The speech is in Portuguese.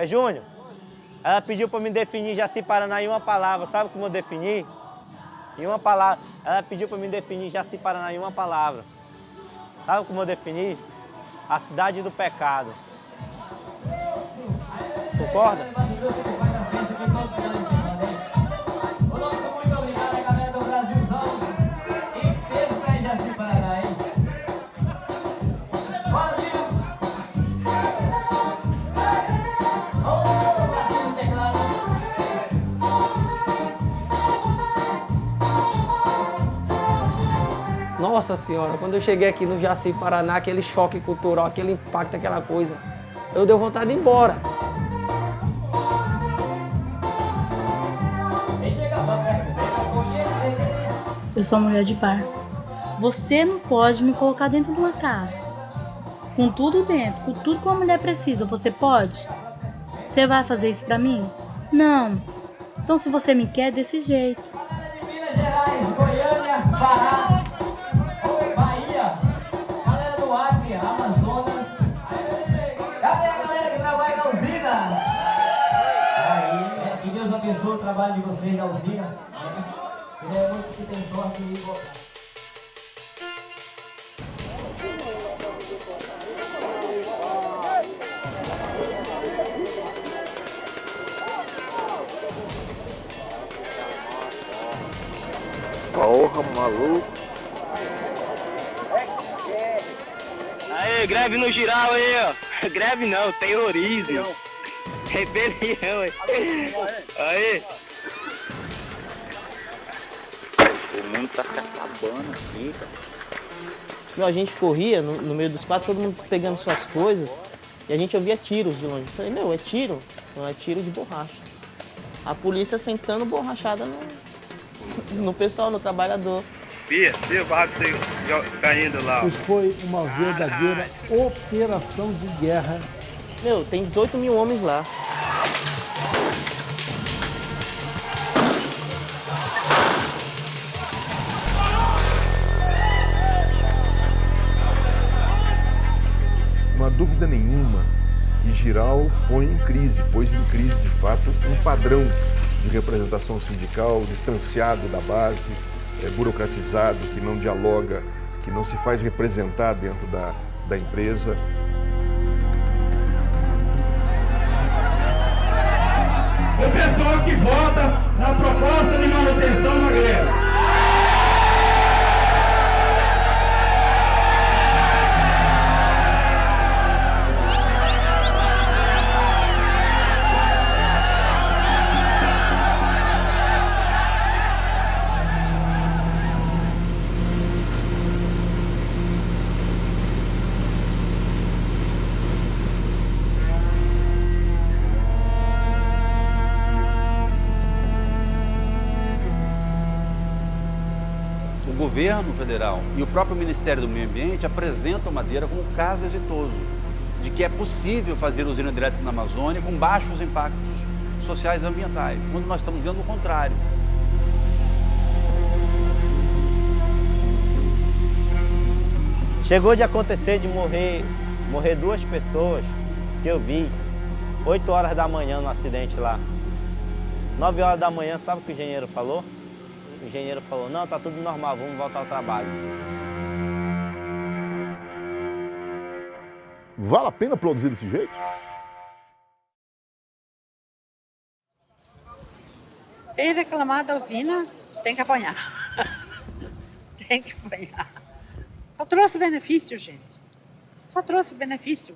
É Júnior. Ela pediu para me definir Jaci Paraná em uma palavra. Sabe como eu defini? Em uma palavra. Ela pediu para me definir Jaci Paraná em uma palavra. Sabe como eu defini? A cidade do pecado. Concorda? Nossa senhora, quando eu cheguei aqui no Jaci Paraná, aquele choque cultural, aquele impacto, aquela coisa, eu dei vontade de ir embora. Eu sou mulher de par. Você não pode me colocar dentro de uma casa. Com tudo dentro, com tudo que uma mulher precisa, você pode? Você vai fazer isso pra mim? Não. Então se você me quer, desse jeito. Abençoe o trabalho de vocês na usina. né? E é muitos que têm sorte de Porra, maluco. Aí, greve no geral aí, ó. Greve não, terrorismo. Rebelião, aí. Aí. O mundo tá se acabando aqui, cara. Meu, a gente corria no, no meio dos quatro, todo mundo pegando suas coisas, e a gente ouvia tiros de longe. Eu falei, meu, é tiro? Não, é tiro de borracha. A polícia sentando borrachada no, no pessoal, no trabalhador. Bia, Bia, o barraco caindo lá. Isso foi uma verdadeira operação de guerra. Meu, tem 18 mil homens lá. Não há dúvida nenhuma que Giral põe em crise, pôs em crise de fato um padrão de representação sindical distanciado da base, é, burocratizado, que não dialoga, que não se faz representar dentro da, da empresa. O pessoal que vota na proposta de manutenção da greve. O governo federal e o próprio Ministério do Meio Ambiente apresentam Madeira como um caso exitoso de que é possível fazer usina elétrica na Amazônia com baixos impactos sociais e ambientais, quando nós estamos vendo o contrário. Chegou de acontecer de morrer, morrer duas pessoas que eu vi, 8 horas da manhã no acidente lá. 9 horas da manhã, sabe o que o engenheiro falou? O engenheiro falou, não, tá tudo normal, vamos voltar ao trabalho. Vale a pena produzir desse jeito? Quem reclamar da usina tem que apanhar. tem que apanhar. Só trouxe benefício, gente. Só trouxe benefício.